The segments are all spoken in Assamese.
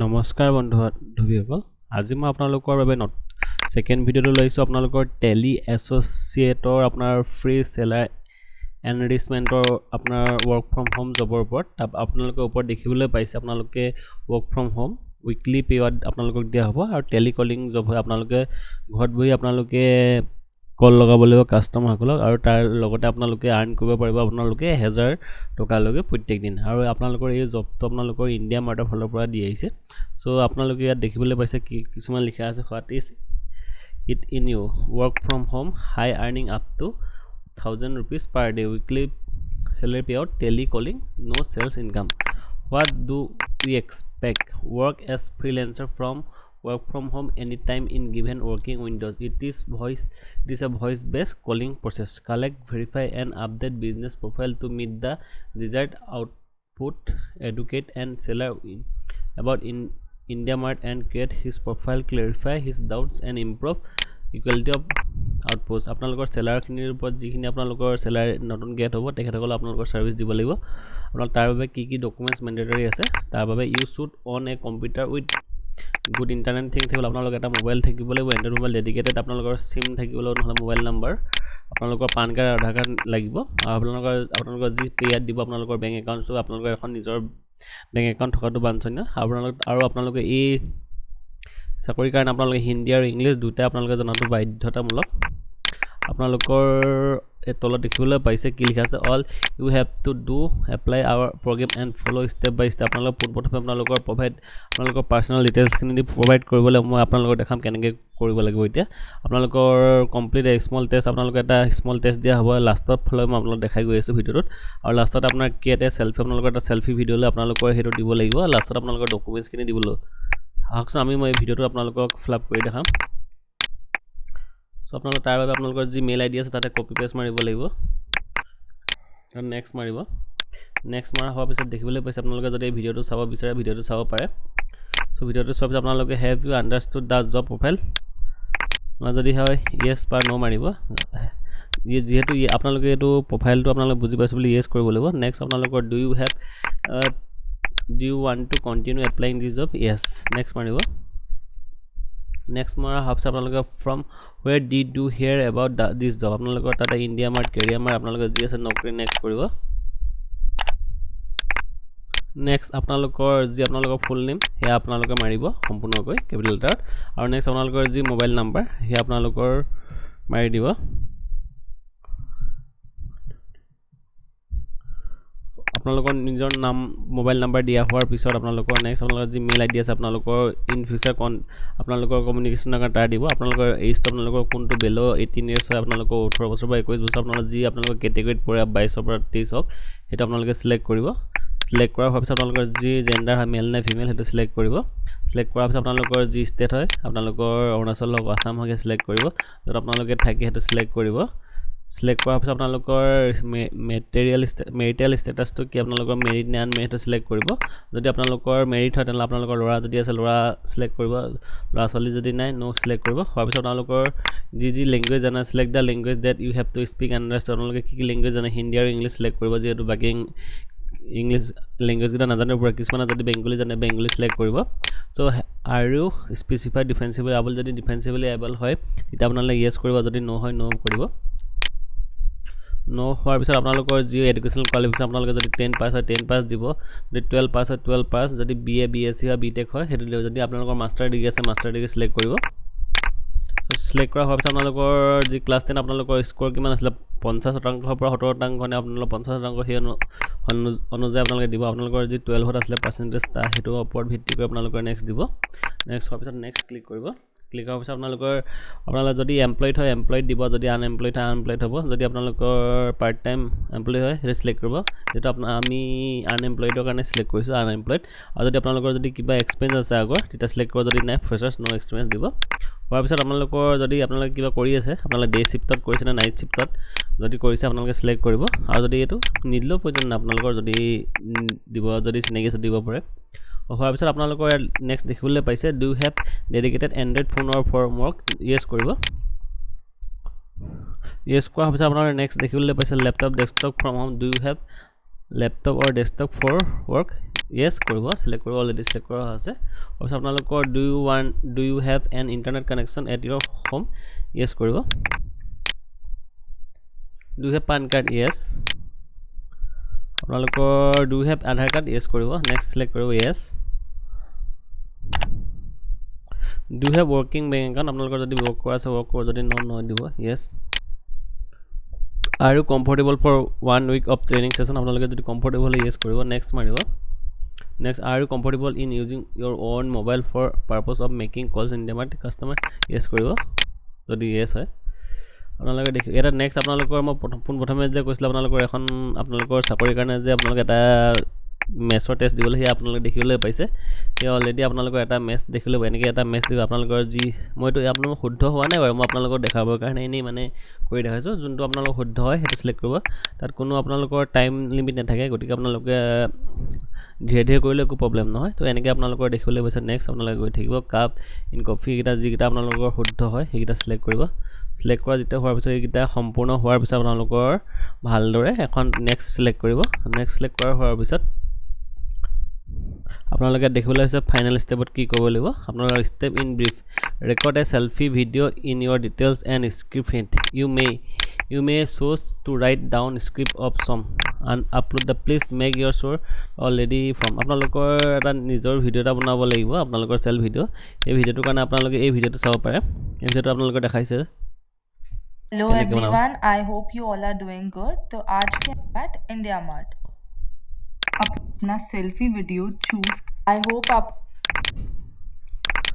নমস্কাৰ বন্ধু বান্ধৱীসকল আজি মই আপোনালোকৰ বাবে নত ছেকেণ্ড ভিডিঅ'টো লৈছোঁ। আপোনালোকৰ টেলি এছ'চিয়েটৰ আপোনাৰ ফ্ৰী চেলাৰ এনৰিচমেণ্টৰ আপোনাৰ ৱৰ্ক ফ্ৰম হোম জবৰ ওপৰত। তাত আপোনালোকে ওপৰত দেখিবলৈ পাইছে আপোনালোকে ৱৰ্ক ফ্ৰম হোম উইকলি পেৱাত আপোনালোকক দিয়া হ'ব। আৰু টেলি কলিং জব হয় আপোনালোকে ঘৰত বহি আপোনালোকে কল লগাব লাগিব কাষ্টমাৰসকলক আৰু তাৰ লগতে আপোনালোকে আৰ্ণ কৰিব পাৰিব আপোনালোকে এহেজাৰ টকালৈকে প্ৰত্যেক দিন। আৰু আপোনালোকৰ এই জবটো আপোনালোকৰ ইণ্ডিয়া মাৰ্টৰ ফালৰ পৰা দি আহিছে। চ' আপোনালোকে ইয়াত দেখিবলৈ পাইছে কি কিছুমান লিখা আছে what is it in you work from home high earning up to thousand rupees per day weekly salary pay out telecalling no' sales income what do we expect work as freelancer from work from home anytime in given working windows it is voice it is a voice based calling process collect verify and update business profile to meet the desired output educate and seller in, about in india mart and create his profile clarify his doubts and improve equality of outpost আপোনালোকৰ চেলাৰখিনিৰ ওপৰত যিখিনি আপোনালোকৰ চেলাৰ নতুন গেট হ'ব তেখেতসকলে আপোনালোকৰ ছাৰ্ভিচ দিব লাগিব আপোনালোক তাৰ বাবে কি কি ডকুমেণ্টছ মেণ্ডেটৰী আছে তাৰ বাবে you should on a computer with good internet thing থাকিব আপোনালোকৰ এটা মোবাইল থাকিব লাগিব এণ্ড্ৰইড মোবাইল ডেডিকেটেড আপোনালোকৰ চিম থাকিব লাগিব নহ'লে মোবাইল নাম্বাৰ আপোনালোকৰ পান কাৰ্ড আধাৰ কাৰ্ড লাগিব। আৰু আপোনালোকৰ আপোনালোকৰ যি পে' ইয়াত দিব আপোনালোকৰ বেংক একাউণ্টটো আপোনালোকৰ এখন নিজৰ বেংক একাউণ্ট থকাটো বাঞ্ছনীয় আপোনালোক আৰু আপোনালোকে এই চাকৰিৰ কাৰণে আপোনালোকে হিন্দী আৰু ইংলিছ দুটাই আপোনালোকে জনাটো বাধ্যতামূলক। আপোনালোকৰ এই তলত দেখিবলৈ পাইছে কি লিখা আছে all you have to do apply our program and follow' step by step আপোনালোক পোনপ্ৰথমে আপোনালোকৰ প্ৰভাইড আপোনালোকৰ পাৰ্চনেল ডিটেইলছখিনি দি প্ৰভাইড কৰিবলৈ মই আপোনালোকক দেখাম কেনেকৈ কৰিব লাগিব এতিয়া। আপোনালোকৰ কমপ্লিট স্মল টেষ্ট আপোনালোকৰ এটা স্মল টেষ্ট দিয়া হ'ব। লাষ্টত ফালে মই আপোনালোকক দেখাই গৈ আছোঁ ভিডিঅ'টোত। আৰু লাষ্টত আপোনাৰ কি এটা চেল্ফি আপোনালোকৰ এটা চেল্ফি ভিডিঅ'লৈ আপোনালোকৰ সেইটো দিব লাগিব। লাষ্টত আপোনালোকৰ ডকুমেণ্টছখিনি দিবলৈ। আহকচোন আমি মই ভিডিঅ'টো আপোনালোকক ফিল কৰি দেখাম। চ' আপোনালোকৰ তাৰ বাবে আপোনালোকৰ যি মেইল আই ডি আছে তাতে কপি পেষ্ট মাৰিব লাগিব। নেক্সট মাৰিব। নেক্সট মৰা হোৱাৰ পিছত দেখিবলৈ পাইছে আপোনালোকে যদি এই ভিডিঅ'টো চাব বিচাৰে ভিডিঅ'টো চাব পাৰে। চ' ভিডিঅ'টো চোৱাৰ পিছত আপোনালোকে have you understood the job profile যদি হয় য়েছ বা ন' মাৰিব। যিহেতু আপোনালোকে এইটো প্ৰফাইলটো আপোনালোকে বুজি পাইছে বুলি য়েছ কৰিব লাগিব। নেক্সট আপোনালোকৰ do you have do you want to continue applying this job yes next মাৰিব। নেক্সট হোৱাৰ পিছত আপোনালোকে from where did do hear about this job আপোনালোকৰ তাতে ইণ্ডিয়া মাৰ্ট কেৰিয়াৰ মাৰ্ট আপোনালোকে যি আছে নকৰি নেক্সট কৰিব নেক্সট আপোনালোকৰ যি আপোনালোকৰ ফুল নেম সেয়া আপোনালোকে মাৰিব সম্পূৰ্ণকৈ কেপিটেল লেটাৰত আৰু নেক্সট আপোনালোকৰ যি মোবাইল নাম্বাৰ সেয়া আপোনালোকৰ মাৰি দিব আপোনালোকৰ নিজৰ নাম মোবাইল নাম্বাৰ দিয়া হোৱাৰ পিছত আপোনালোকৰ নেক্সট আপোনালোকৰ যি মেইল আই ডি আছে আপোনালোকৰ ইন ফিউচাৰ কন আপোনালোকৰ কমিউনিকেশ্যনৰ কাৰণে তাৰ দিব। আপোনালোকৰ এইজটো আপোনালোকৰ কোনটো বেল' এইটিন ইয়াৰ্ছ হয় আপোনালোকৰ ওঠৰ বছৰ পৰা একৈছ বছৰ আপোনালোকৰ যি আপোনালোকৰ কেটেগৰীত পৰে বাইছৰ পৰা তেইছ হওক সেইটো আপোনালোকে চিলেক্ট কৰিব। চিলেক্ট কৰাৰ হোৱাৰ পিছত আপোনালোকৰ যি জেণ্ডাৰ হয় মেল নে ফিমেল সেইটো চিলেক্ট কৰিব। চিলেক্ট কৰাৰ পিছত আপোনালোকৰ যি ষ্টেট হয় আপোনালোকৰ অৰুণাচল হওক আছাম হওক চিলেক্ট কৰিব। য'ত আপোনালোকে থাকে সেইটো চিলেক্ট কৰিব। চিলেক্ট কৰাৰ পিছত আপোনালোকৰ মেটেৰিয়েল মেৰিটেল ষ্টেটাছটো কি? আপোনালোকৰ মেৰিট নে আনমেৰিটটো চিলেক্ট কৰিব। যদি আপোনালোকৰ মেৰিট হয় তেনেহ'লে আপোনালোকৰ ল'ৰা যদি আছে ল'ৰা চিলেক্ট কৰিব। ল'ৰা ছোৱালী যদি নাই ন' চিলেক্ট কৰিব। হোৱাৰ পিছত আপোনালোকৰ যি যি লেংগুৱেজ জানে select the language that you have to speak understand আপোনালোকে কি কি লেংগুৱেজ জানে? হিন্দী আৰু ইংলিছ চিলেক্ট কৰিব যিহেতু বাকী ইংলিছ লেংগুৱেজকেইটা নাজানিব পৰা কিছুমানে যদি বেংগলী জানে বেংগলী চিলেক্ট কৰিব। চ' আৰু স্পেচিফাই ডিফেন্সিবল এবল যদি ডিফেন্সিবলি এবল হয় তেতিয়া আপোনালোকে য়েছ কৰিব। যদি ন' হয় ন' কৰিব। ন হোৱাৰ পিছত আপোনালোকৰ যি এডুকেশ্যনেল কোৱালিফিকেশ্যন আপোনালোকে যদি টেন পাছ হয় টেন পাছ দিব। যদি টুৱেল্ভ পাছ হয় টুৱেল্ভ পাছ যদি B A B S C হয় বি টেক হয় সেইটো দিব যদি আপোনালোকৰ মাষ্টাৰ ডিগ্ৰী আছে মাষ্টাৰ ডিগ্ৰী চিলেক্ট কৰিব। চিলেক্ট কৰা হোৱাৰ পিছত আপোনালোকৰ যি ক্লাছ টেন আপোনালোকৰ স্ক'ৰ কিমান আছিলে? পঞ্চাছ শতাংশৰ পৰা সত্তৰ শতাংশ নে আপোনালোকৰ পঞ্চাছ শতাংশ সেই অনুযায়ী আপোনালোকে দিব। আপোনালোকৰ যি টুৱেলভত আছিলে পাৰ্চেণ্টেজ সেইটোৰ ওপৰত ভিত্তি কৰি আপোনালোকৰ নেক্সট দিব। নেক্সট হোৱাৰ পিছত নেক্সট ক্লিক কৰিব। ক্লিক কৰাৰ পিছত আপোনালোকৰ আপোনালোকে যদি এমপ্লয়ড হয় এমপ্লয়ড দিব যদি আনএমপ্লয়ড হয় আনএমপ্লয়ড হ'ব। যদি আপোনালোকৰ পাৰ্ট টাইম এমপ্লয় হয় সেইটো চিলেক্ট কৰিব। যিটো আপোনাৰ আমি আনএমপ্লয়ডৰ কাৰণে চিলেক্ট কৰিছোঁ আনএমপ্লয়ড আৰু যদি আপোনালোকৰ যদি কিবা এক্সপেৰিয়েঞ্চ আছে আগৰ তেতিয়া চিলেক্ট কৰিব যদি নাই ফ্ৰেচাৰ্ছ ন' এক্সপিৰিয়েঞ্চ দিব। হোৱাৰ পিছত আপোনালোকৰ যদি আপোনালোকে কিবা কৰি আছে আপোনালোকে ডে শ্বিফ্টত কৰিছে নে নাইট শ্বিফ্টত যদি কৰিছে আপোনালোকে চিলেক্ট কৰিব। আৰু যদি এইটো নিদিলেও প্ৰয়োজন নাই আপোনালোকৰ যদি দিব যদি চিনাকি আছে দিব পাৰে। হোৱাৰ পিছত আপোনালোকৰ নেক্সট দেখিবলৈ পাইছে ডু হেভ ডেডিকেটেড এণ্ড্ৰইড ফোনৰ ফৰ ৱৰ্ক ইয়েছ কৰিব। ইয়েছ কৰাৰ পিছত আপোনাৰ নেক্সট দেখিবলৈ পাইছে laptop desktop from home do have laptop or desktop for work yes কৰিব চিলেক্ট কৰিব অলৰেডি চিলেক্ট কৰা আছে। তাৰপিছত আপোনালোকৰ do you own do you have an internet connection at your home yes কৰিব। Do have PAN card yes আপোনালোকৰ do have Aadhaar card yes কৰিব। নেক্সট চিলেক্ট কৰিব yes do have working bank account আপোনালোকৰ যদি ৱৰ্ক কৰা আছে ৱৰ্ক কৰিব যদি নন নহয় দিব। য়েছ আৰু comfortable for one week of training session আপোনালোকে যদি কমফৰ্টেবল য়েছ কৰিব। নেক্সট মাৰিব। নেক্সট আৰু comfortable in using your own mobile for purpose of making calls in ডেমাৰ customer yes কৰিব। যদি য়েছ হয়। আপোনালোকে দেখি এটা নেক্সট আপোনালোকৰ মই প্ৰথম পোনপ্ৰথমে যে কৈছিলোঁ আপোনালোকৰ এখন আপোনালোকৰ চাকৰিৰ কাৰণে যে আপোনালোকে এটা মেথছৰ টেষ্ট দিবলৈ সেয়া আপোনালোকে দেখিবলৈ পাইছে। সেয়া অলৰেডি আপোনালোকৰ এটা মেথছ দেখিবলৈ পাই এনেকৈ এটা মেথছ দিব আপোনালোকৰ যি মইতো আপোনালোকৰ শুদ্ধ হোৱা নাই বাৰু মই আপোনালোকক দেখাবৰ কাৰণে এনেই মানে কৰি দেখাইছোঁ যোনটো আপোনালোকৰ শুদ্ধ হয় সেইটো চিলেক্ট কৰিব। তাত কোনো আপোনালোকৰ টাইম লিমিট নাথাকে গতিকে আপোনালোকে ধীৰে ধীৰে কৰিলে একো প্ৰব্লেম নহয়। তো এনেকৈ আপোনালোকৰ দেখিবলৈ পাইছে নেক্সট আপোনালোকে গৈ থাকিব কাপ ইন কফিকেইটা যিকেইটা আপোনালোকৰ শুদ্ধ হয় সেইকেইটা চিলেক্ট কৰিব। চিলেক্ট কৰা যেতিয়া হোৱাৰ পিছত এইকেইটা সম্পূৰ্ণ হোৱাৰ পিছত আপোনালোকৰ ভালদৰে এখন নেক্সট চিলেক্ট কৰিব। নেক্সট চিলেক্ট কৰা হোৱাৰ পিছত আপোনালোকে দেখিবলৈ হৈছে ফাইনেল ষ্টেপত কি কৰিব লাগিব আপোনালোকৰ step in brief record a selfie video' in your details and script you may you may শ্ব'জ to write down script of some আন upload the please make your sure already from আপোনালোকৰ এটা নিজৰ ভিডিঅ' এটা বনাব লাগিব আপোনালোকৰ চেল্ফ ভিডিঅ' এই ভিডিঅ'টোৰ কাৰণে আপোনালোকে এই ভিডিঅ'টো চাব পাৰে এই ভিডিঅ'টো আপোনালোকে দেখাইছে hello everyone I hope you all are doing good तो आज के एट इंडिया मार्ट अपना selfie video choose I hope आप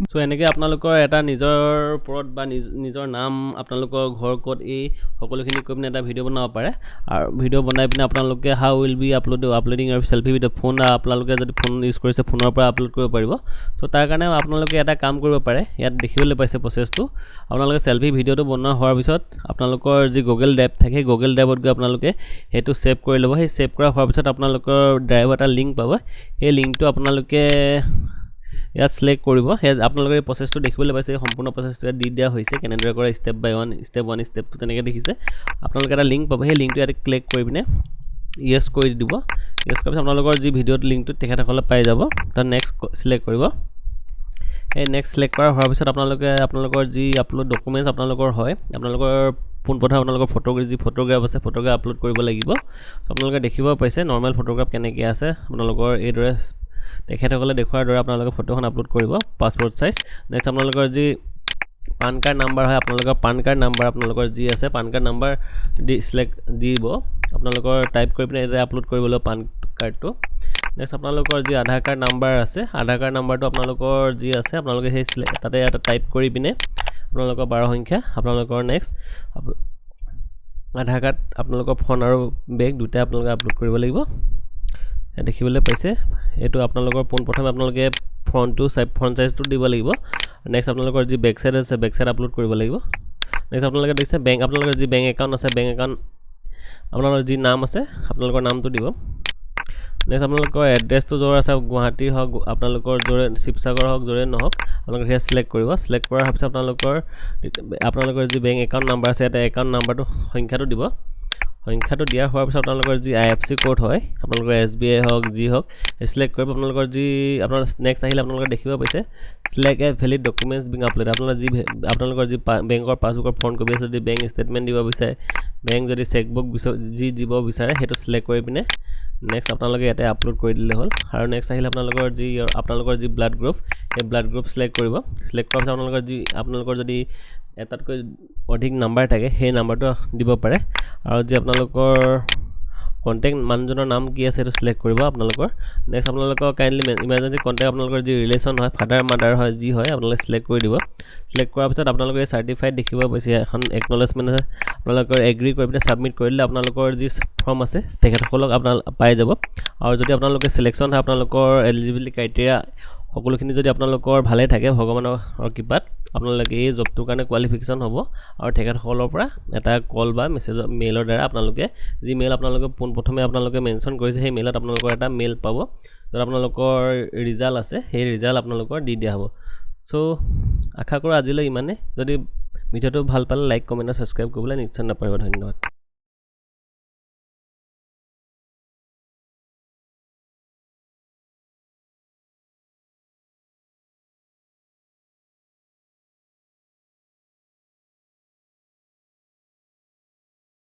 চ' এনেকৈ আপোনালোকৰ এটা নিজৰ ওপৰত বা নিজ নিজৰ নাম আপোনালোকৰ ঘৰ ক'ত এই সকলোখিনি কৈ পিনে এটা ভিডিঅ' বনাব পাৰে। আৰু ভিডিঅ' বনাই পিনে আপোনালোকে how will be upload uploading আৰু চেল্ফি ভিডিঅ' ফোন আপোনালোকে যদি ফোন ইউজ কৰিছে ফোনৰ পৰা আপলোড কৰিব পাৰিব। চ' তাৰ কাৰণে আপোনালোকে এটা কাম কৰিব পাৰে ইয়াত দেখিবলৈ পাইছে প্ৰচেছটো আপোনালোকে চেল্ফি ভিডিঅ'টো বনোৱা হোৱাৰ পিছত আপোনালোকৰ যি গুগল ড্ৰাইভ থাকে সেই গুগল ড্ৰাইভত গৈ আপোনালোকে সেইটো ছেভ কৰি ল'ব। সেই ছেভ কৰা হোৱাৰ পিছত আপোনালোকৰ ড্ৰাইভৰ এটা লিংক পাব। সেই লিংকটো আপোনালোকে ইয়াত চিলেক্ট কৰিব। সেই আপোনালোকে এই প্ৰচেছটো দেখিবলৈ পাইছে সম্পূৰ্ণ প্ৰচেছটো ইয়াত দি দিয়া হৈছে কেনেদৰে কৰে step by one step one step two তেনেকৈ দেখিছে। আপোনালোকে এটা লিংক পাব সেই লিংকটো ইয়াত ক্লিক কৰি পিনে য়েছ কৰি দিব। য়েছ কৰাৰ পিছত আপোনালোকৰ যি ভিডিঅ'টো লিংকটো তেখেতসকলে পাই যাব। তাত নেক্সট চিলেক্ট কৰিব। এই নেক্সট চিলেক্ট কৰা হোৱাৰ পিছত আপোনালোকে আপোনালোকৰ যি আপলোড ডকুমেণ্টছ আপোনালোকৰ হয় আপোনালোকৰ পোনপ্ৰথমে আপোনালোকৰ ফটোগ্ৰাফ যি ফটোগ্ৰাফ আছে ফটোগ্ৰাফ আপলোড কৰিব লাগিব। আপোনালোকে দেখিব পাইছে নৰ্মেল ফটোগ্ৰাফ কেনেকৈ আছে আপোনালোকৰ এইদৰে তেখেতসকলে দেখুওৱাৰ দৰে আপোনালোকে ফটোখন আপলোড কৰিব পাছপৰ্ট চাইজ নেক্সট আপোনালোকৰ যি পান কাৰ্ড নাম্বাৰ হয় আপোনালোকৰ পান কাৰ্ড নাম্বাৰ আপোনালোকৰ যি আছে পান কাৰ্ড নাম্বাৰ দি চিলেক্ট দিব। আপোনালোকৰ টাইপ কৰি পিনে এতিয়া আপলোড কৰিব লাগিব পান কাৰ্ডটো নেক্সট আপোনালোকৰ যি আধাৰ কাৰ্ড নাম্বাৰ আছে আধাৰ কাৰ্ড নাম্বাৰটো আপোনালোকৰ যি আছে আপোনালোকে সেই তাতে এটা টাইপ কৰি পিনে আপোনালোকৰ বাৰ সংখ্যা আপোনালোকৰ নেক্সট আধাৰ কাৰ্ড আপোনালোকৰ ফোন আৰু বেগ দুটাই আপোনালোকে আপলোড কৰিব লাগিব। দেখিবলৈ পাইছে। এইটো আপোনালোকৰ পোনপ্ৰথমে আপোনালোকে ফ্ৰণ্টটো ফ্ৰণ্ট চাইজটো দিব লাগিব। নেক্সট আপোনালোকৰ যি বেক চাইড আছে বেক চাইড আপলোড কৰিব লাগিব। নেক্সট আপোনালোকে দেখিছে বেংক আপোনালোকৰ যি বেংক একাউণ্ট আছে বেংক একাউণ্ট আপোনালোকৰ যি নাম আছে আপোনালোকৰ নামটো দিব। নেক্সট আপোনালোকৰ এড্ৰেছটো য'ৰ আছে গুৱাহাটীৰ হওক আপোনালোকৰ য'ৰে শিৱসাগৰ হওক য'ৰে নহওক আপোনালোকে সেয়া চিলেক্ট কৰিব। চিলেক্ট কৰাৰ পিছত আপোনালোকৰ আপোনালোকৰ যি বেংক একাউণ্ট নাম্বাৰ আছে এটা একাউণ্ট নাম্বাৰটো সংখ্যাটো দিব। সংখ্যাটো দিয়া হোৱাৰ পিছত আপোনালোকৰ যি আই এফ চি কোড হয় আপোনালোকৰ এছ বি আই হওক যি হওক চিলেক্ট কৰিব আপোনালোকৰ যি আপোনাৰ নেক্সট আহিলে আপোনালোকে দেখিব পাইছে select a valid documents being upload আপোনালোকৰ যি আপোনালোকৰ যি বেংকৰ পাছবুকৰ ফ্ৰণ্ট কপি আছে যদি বেংক ষ্টেটমেণ্ট দিব বিচাৰে বেংক যদি চেকবুক যি দিব বিচাৰে সেইটো চিলেক্ট কৰি পিনে নেক্সট আপোনালোকে ইয়াতে আপলোড কৰি দিলে হ'ল। আৰু নেক্সট আহিলে আপোনালোকৰ যি আপোনালোকৰ যি ব্লাড গ্ৰুপ সেই ব্লাড গ্ৰুপ চিলেক্ট কৰিব। চিলেক্ট কৰাৰ পিছত আপোনালোকৰ যি আপোনালোকৰ যদি এটাতকৈ অধিক নাম্বাৰ থাকে সেই নাম্বাৰটো দিব পাৰে। আৰু যি আপোনালোকৰ কণ্টেক্ট মানুহজনৰ নাম কি আছে সেইটো চিলেক্ট কৰিব আপোনালোকৰ। নেক্সট আপোনালোকৰ কাইণ্ডলি ইমাৰ্জেঞ্চি কণ্টেক্ট আপোনালোকৰ যি ৰিলেশ্যন হয় ফাদাৰ মাদাৰ হয় যি হয় আপোনালোকে চিলেক্ট কৰি দিব। চিলেক্ট কৰাৰ পিছত আপোনালোকে চাৰ্টিফাইড দেখিব পাইছে এখন একনলেজমেণ্ট আছে। আপোনালোকৰ এগ্ৰি কৰি পিনে ছাবমিট কৰি দিলে আপোনালোকৰ যি ফৰ্ম আছে তেখেতসকলক আপোনাল পাই যাব। আৰু যদি আপোনালোকে চিলেকশ্যন হয় আপোনালোকৰ এলিজিবিলিটি ক্ৰাইটেৰিয়া সকলোখিনি যদি আপোনালোকৰ ভালে থাকে ভগৱানৰ কৃপাত আপোনালোকে এই জবটোৰ কাৰণে কোৱালিফিকেশ্যন হ'ব আৰু তেখেতসকলৰ পৰা এটা কল বা মেছেজৰ মেইলৰ দ্বাৰা আপোনালোকে যি মেইল আপোনালোকে পোনপ্ৰথমে আপোনালোকে মেনশ্যন কৰিছে সেই মেইলত আপোনালোকৰ এটা মেইল পাব য'ত আপোনালোকৰ ৰিজাল্ট আছে সেই ৰিজাল্ট আপোনালোকৰ দি দিয়া হ'ব। চ' আশা কৰোঁ আজিলৈ ইমানেই। যদি ভিডিঅ'টো ভাল পালে লাইক কমেণ্ট আৰু ছাবস্ক্ৰাইব কৰিবলৈ নিশ্চয় নাপাৰিব ধন্যবাদ।